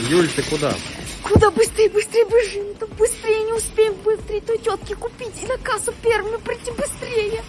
Юль, ты куда? Куда быстрее, быстрее бежим, да быстрее не успеем быстрее той тетке купить и на кассу первыми прийти быстрее.